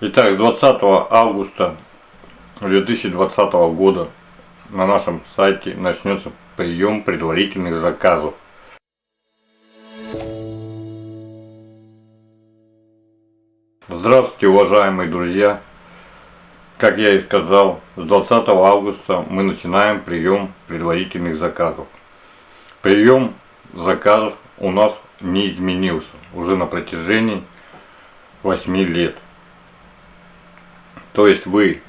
Итак, с 20 августа 2020 года на нашем сайте начнется прием предварительных заказов. Здравствуйте, уважаемые друзья! Как я и сказал, с 20 августа мы начинаем прием предварительных заказов. Прием заказов у нас не изменился уже на протяжении 8 лет. То есть вы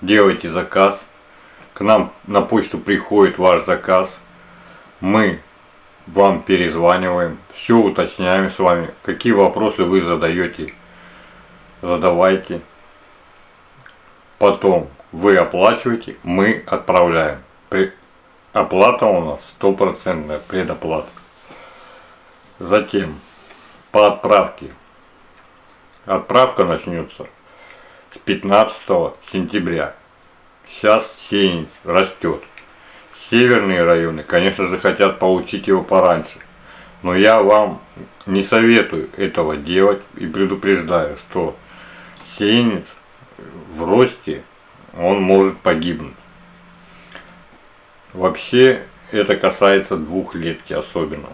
делаете заказ, к нам на почту приходит ваш заказ, мы вам перезваниваем, все уточняем с вами, какие вопросы вы задаете, задавайте. Потом вы оплачиваете, мы отправляем. Оплата у нас стопроцентная предоплата. Затем по отправке Отправка начнется с 15 сентября. Сейчас сеянец растет. Северные районы, конечно же, хотят получить его пораньше. Но я вам не советую этого делать и предупреждаю, что сеянец в росте, он может погибнуть. Вообще, это касается двухлетки особенно.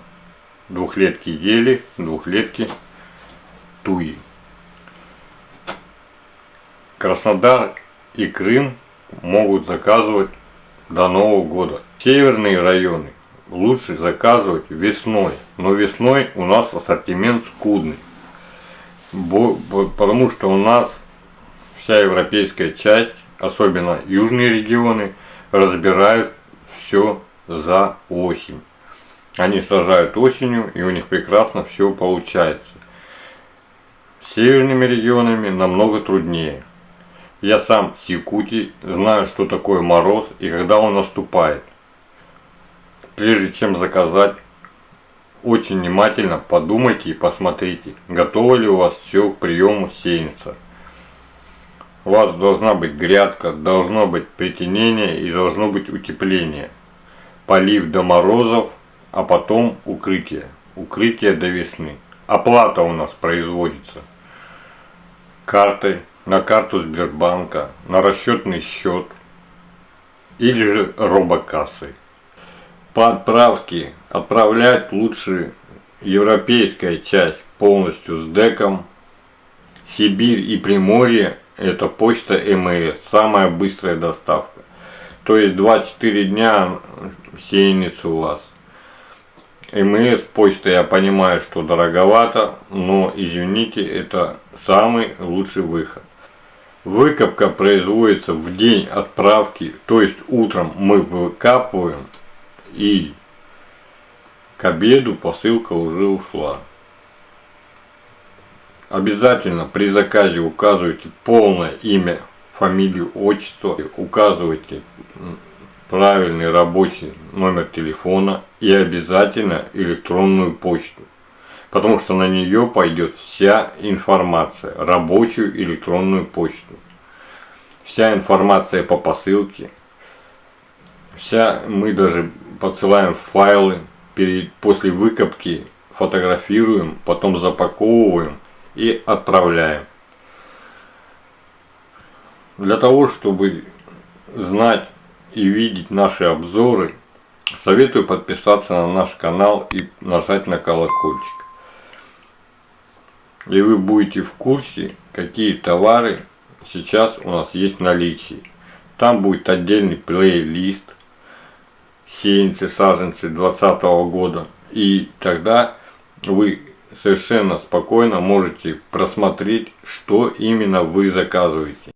Двухлетки ели, двухлетки туи. Краснодар и Крым могут заказывать до Нового года. Северные районы лучше заказывать весной, но весной у нас ассортимент скудный, потому что у нас вся европейская часть, особенно южные регионы, разбирают все за осень. Они сажают осенью, и у них прекрасно все получается. С северными регионами намного труднее. Я сам с Якутии, знаю, что такое мороз и когда он наступает. Прежде чем заказать, очень внимательно подумайте и посмотрите, готово ли у вас все к приему сеянца. У вас должна быть грядка, должно быть притенение и должно быть утепление. Полив до морозов, а потом укрытие. Укрытие до весны. Оплата у нас производится картой на карту Сбербанка, на расчетный счет или же робокассой. По отправке отправлять лучше европейская часть полностью с деком. Сибирь и Приморье это почта МС, самая быстрая доставка. То есть 24 дня сеянец у вас. МС почта я понимаю, что дороговато, но извините, это самый лучший выход. Выкопка производится в день отправки, то есть утром мы выкапываем и к обеду посылка уже ушла. Обязательно при заказе указывайте полное имя, фамилию, отчество, указывайте правильный рабочий номер телефона и обязательно электронную почту потому что на нее пойдет вся информация, рабочую электронную почту. Вся информация по посылке, вся, мы даже подсылаем файлы, перед, после выкопки фотографируем, потом запаковываем и отправляем. Для того, чтобы знать и видеть наши обзоры, советую подписаться на наш канал и нажать на колокольчик и вы будете в курсе, какие товары сейчас у нас есть в наличии. Там будет отдельный плейлист сеянцы, саженцы 2020 года. И тогда вы совершенно спокойно можете просмотреть, что именно вы заказываете.